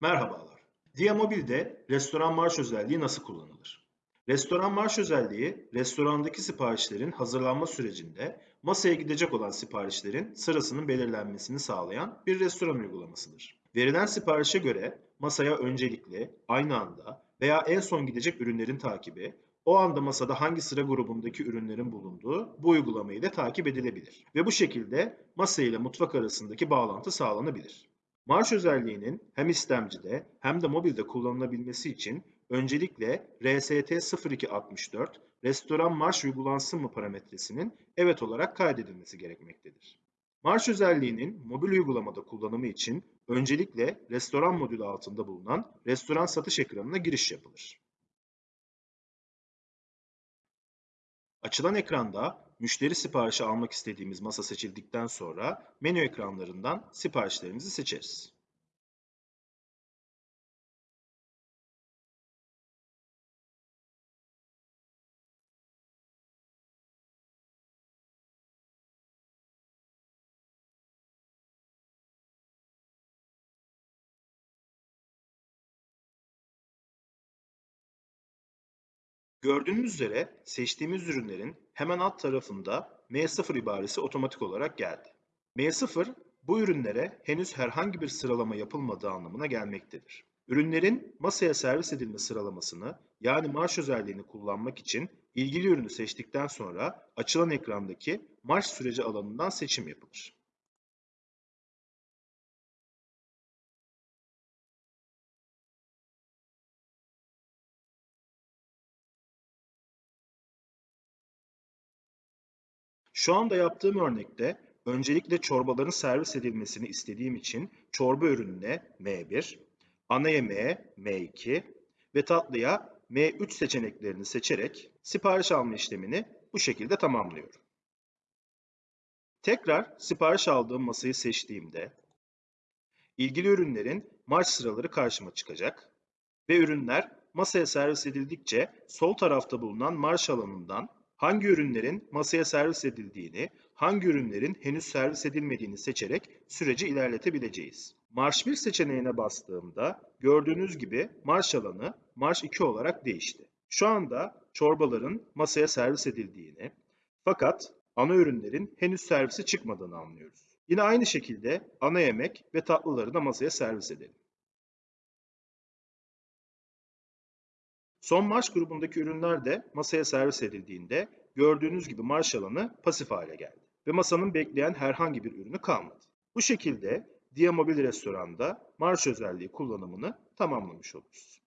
Merhabalar. Diamobil'de restoran marş özelliği nasıl kullanılır? Restoran marş özelliği, restorandaki siparişlerin hazırlanma sürecinde masaya gidecek olan siparişlerin sırasının belirlenmesini sağlayan bir restoran uygulamasıdır. Verilen siparişe göre masaya öncelikli, aynı anda veya en son gidecek ürünlerin takibi, o anda masada hangi sıra grubundaki ürünlerin bulunduğu bu uygulama ile takip edilebilir. Ve bu şekilde masa ile mutfak arasındaki bağlantı sağlanabilir. Marş özelliğinin hem istemcide hem de mobilde kullanılabilmesi için öncelikle RST0264 restoran marş uygulansın mı parametresinin evet olarak kaydedilmesi gerekmektedir. Marş özelliğinin mobil uygulamada kullanımı için öncelikle restoran modülü altında bulunan restoran satış ekranına giriş yapılır. Açılan ekranda müşteri siparişi almak istediğimiz masa seçildikten sonra menü ekranlarından siparişlerimizi seçeriz. Gördüğünüz üzere seçtiğimiz ürünlerin hemen alt tarafında M0 ibaresi otomatik olarak geldi. M0 bu ürünlere henüz herhangi bir sıralama yapılmadığı anlamına gelmektedir. Ürünlerin masaya servis edilme sıralamasını yani marş özelliğini kullanmak için ilgili ürünü seçtikten sonra açılan ekrandaki marş süreci alanından seçim yapılır. Şu anda yaptığım örnekte öncelikle çorbaların servis edilmesini istediğim için çorba ürününe M1, ana yemeğe M2 ve tatlıya M3 seçeneklerini seçerek sipariş alma işlemini bu şekilde tamamlıyorum. Tekrar sipariş aldığım masayı seçtiğimde ilgili ürünlerin marş sıraları karşıma çıkacak ve ürünler masaya servis edildikçe sol tarafta bulunan marş alanından hangi ürünlerin masaya servis edildiğini, hangi ürünlerin henüz servis edilmediğini seçerek süreci ilerletebileceğiz. Marş 1 seçeneğine bastığımda gördüğünüz gibi marş alanı marş 2 olarak değişti. Şu anda çorbaların masaya servis edildiğini fakat ana ürünlerin henüz servisi çıkmadığını anlıyoruz. Yine aynı şekilde ana yemek ve tatlıları da masaya servis edelim. Son marş grubundaki ürünler de masaya servis edildiğinde gördüğünüz gibi marş alanı pasif hale geldi ve masanın bekleyen herhangi bir ürünü kalmadı. Bu şekilde Dia Mobil Restoran'da marş özelliği kullanımını tamamlamış oluruz.